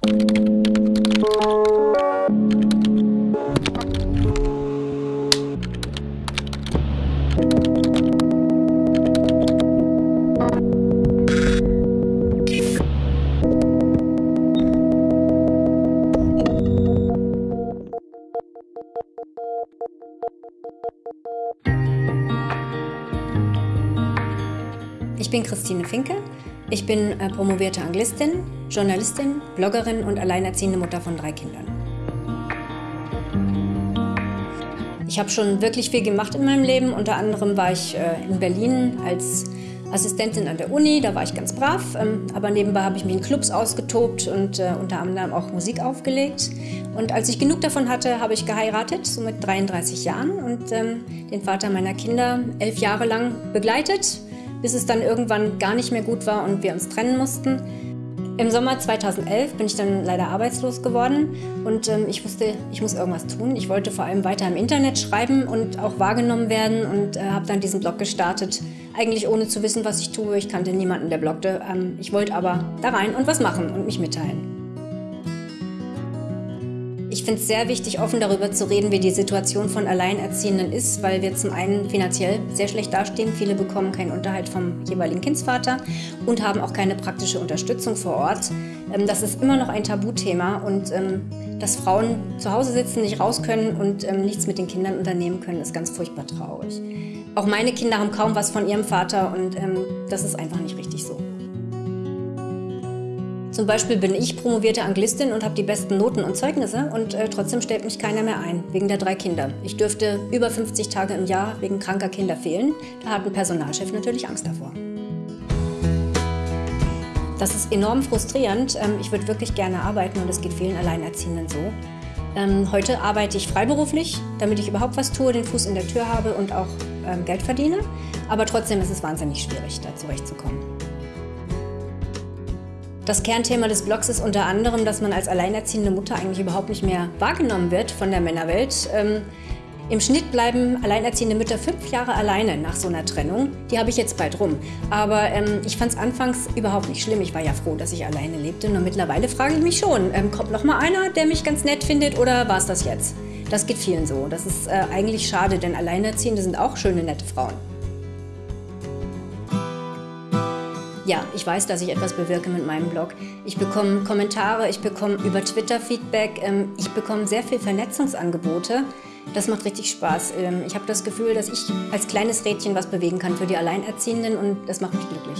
Ich bin Christine Finke. Ich bin äh, promovierte Anglistin, Journalistin, Bloggerin und alleinerziehende Mutter von drei Kindern. Ich habe schon wirklich viel gemacht in meinem Leben. Unter anderem war ich äh, in Berlin als Assistentin an der Uni, da war ich ganz brav. Ähm, aber nebenbei habe ich mich in Clubs ausgetobt und äh, unter anderem auch Musik aufgelegt. Und als ich genug davon hatte, habe ich geheiratet, so mit 33 Jahren und ähm, den Vater meiner Kinder elf Jahre lang begleitet bis es dann irgendwann gar nicht mehr gut war und wir uns trennen mussten. Im Sommer 2011 bin ich dann leider arbeitslos geworden und ähm, ich wusste, ich muss irgendwas tun. Ich wollte vor allem weiter im Internet schreiben und auch wahrgenommen werden und äh, habe dann diesen Blog gestartet, eigentlich ohne zu wissen, was ich tue. Ich kannte niemanden, der bloggte. Ähm, ich wollte aber da rein und was machen und mich mitteilen. Ich finde es sehr wichtig, offen darüber zu reden, wie die Situation von Alleinerziehenden ist, weil wir zum einen finanziell sehr schlecht dastehen. Viele bekommen keinen Unterhalt vom jeweiligen Kindsvater und haben auch keine praktische Unterstützung vor Ort. Ähm, das ist immer noch ein Tabuthema und ähm, dass Frauen zu Hause sitzen, nicht raus können und ähm, nichts mit den Kindern unternehmen können, ist ganz furchtbar traurig. Auch meine Kinder haben kaum was von ihrem Vater und das ist einfach nicht richtig so. Zum Beispiel bin ich promovierte Anglistin und habe die besten Noten und Zeugnisse und äh, trotzdem stellt mich keiner mehr ein, wegen der drei Kinder. Ich dürfte über 50 Tage im Jahr wegen kranker Kinder fehlen. Da hat ein Personalchef natürlich Angst davor. Das ist enorm frustrierend. Ähm, ich würde wirklich gerne arbeiten und es geht vielen Alleinerziehenden so. Ähm, heute arbeite ich freiberuflich, damit ich überhaupt was tue, den Fuß in der Tür habe und auch ähm, Geld verdiene. Aber trotzdem ist es wahnsinnig schwierig, da zurechtzukommen. Das Kernthema des Blogs ist unter anderem, dass man als alleinerziehende Mutter eigentlich überhaupt nicht mehr wahrgenommen wird von der Männerwelt. Ähm, Im Schnitt bleiben alleinerziehende Mütter fünf Jahre alleine nach so einer Trennung. Die habe ich jetzt bald rum. Aber ähm, ich fand es anfangs überhaupt nicht schlimm. Ich war ja froh, dass ich alleine lebte. Nur mittlerweile frage ich mich schon, ähm, kommt noch mal einer, der mich ganz nett findet oder war es das jetzt? Das geht vielen so. Das ist äh, eigentlich schade, denn Alleinerziehende sind auch schöne, nette Frauen. Ja, ich weiß, dass ich etwas bewirke mit meinem Blog. Ich bekomme Kommentare, ich bekomme über Twitter Feedback, ähm, ich bekomme sehr viel Vernetzungsangebote. Das macht richtig Spaß. Ähm, ich habe das Gefühl, dass ich als kleines Rädchen was bewegen kann für die Alleinerziehenden und das macht mich glücklich.